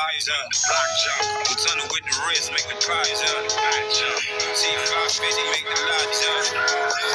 flies up. Jump. I'm tunnel with the wrist, make the prize up. Jump. T550, make the lot jump. Uh.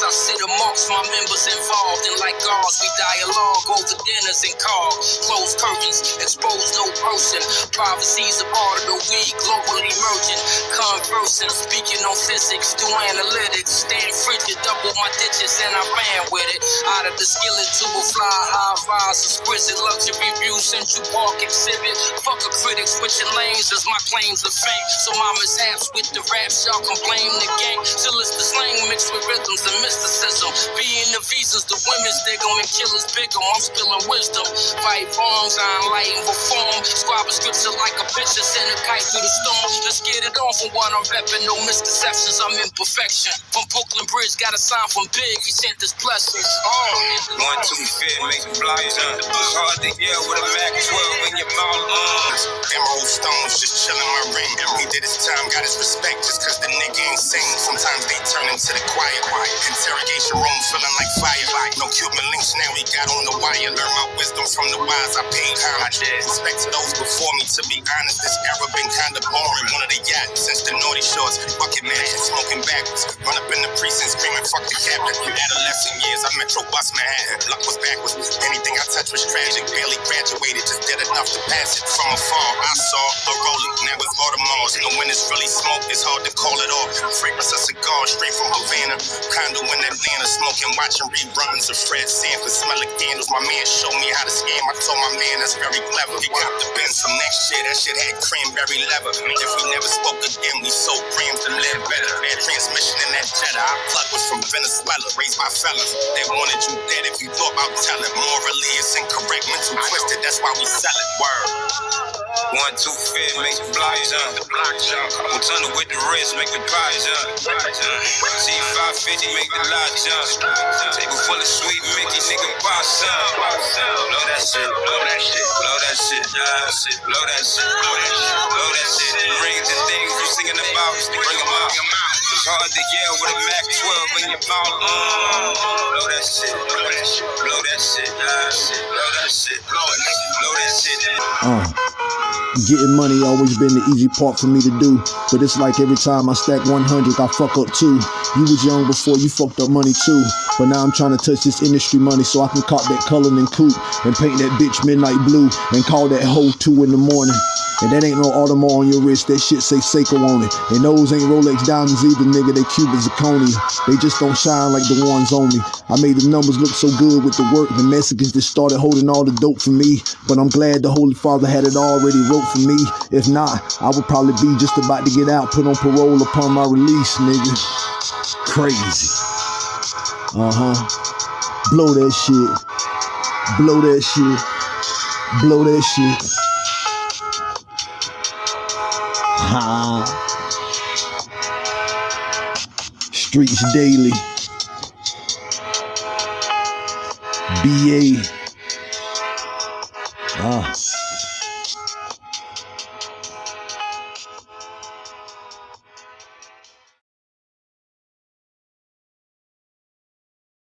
I sit amongst my members involved. And like ours, we dialogue over dinners and calls. Closed curtains, expose no person. Privacy's a part of the week, globally emerging. Conversing, speaking on physics, do analytics. Stand frigid, double my ditches, and I ran with it. Of the skillet to a fly, high rise, exquisite luxury view, Central Park exhibit. Fuck a critic, switching lanes as my claims to fame. So my mishaps with the raps, y'all can blame the game. Till it's the slang mixed with rhythms and mysticism. Being the visas, the women's dig 'em and killers big 'em. I'm spilling wisdom. Fight bombs, I'm lighting reform. Scribe scripture like a picture, send a kite through the storm. Let's get it on from what I'm repping. No misconceptions, I'm imperfection. From Brooklyn Bridge, got a sign from Big, he sent his blessings. Oh. One, two, fit, make the flies up. It's hard to yell with a Mac 12 in your mouth. Uh. Emerald stones just chillin' my ring. He did his time, got his respect just cause the nigga ain't sing. Sometimes they turn into the quiet. Interrogation room feeling like fire. No Cuban links now we got on the wire. Learn my wisdom from the wise. I paid homage. Respect to those before. To be honest, this era been kinda boring. One of the yachts since the naughty shorts. Bucket man, smoking backwards. Run up in the precinct screaming, fuck the captain. Adolescent years, I metro bus Manhattan. Luck was backwards. Anything I touched was tragic. Barely graduated, just did enough to pass it. From afar, I saw a rolling. Now it's Baltimore's. Know when it's really smoke, it's hard to call it off. Fragrance of cigar straight from Havana. Condo in Atlanta, smoking, watching reruns of Fred Sanford. Smelling candles. My man showed me how to scam. I told my man that's very clever. He got the Benz some next year. That shit had cranberry leather. If we never spoke again, we sold grams to live better. Bad transmission in that Jetta. Our plug was from Venezuela. Raised by fellas that wanted you dead if you thought about telling. Morally, it's incorrect. Mental twisted. That's why we sell it. Word. One, two, fit, make the flies up. The block jump. Tunnel with the wrist, make the prize up. T550, make the lot jump. Table full of sweet Mickey, nigga, pop some. Blow that shit, blow that shit, blow that shit, blow that shit, blow that shit, blow that shit. Rings and things you singing about, bring them out. It's hard to yell with a Mac 12 in your mouth. Blow that shit, blow that shit, blow that shit, blow that shit, blow that shit, blow that shit. Mm. Getting money always been the easy part for me to do. But it's like every time I stack 100, I fuck up too. You was young before you fucked up money too. But now I'm trying to touch this industry money so I can cop that Cullinan coupe and paint that bitch midnight blue and call that hoe two in the morning. And that ain't no Audemars on your wrist, that shit say Seiko on it. And those ain't Rolex diamonds either, nigga, they Cuban zirconia. They just don't shine like the ones on me. I made the numbers look so good with the work, the Mexicans just started holding all the dope for me. But I'm glad the Holy Father had it already wrote for me. If not, I would probably be just about to get out, put on parole upon my release, nigga. Crazy. Uh-huh. Blow that shit. Blow that shit. Blow that shit. Ha. Streets Daily. BA. Ah.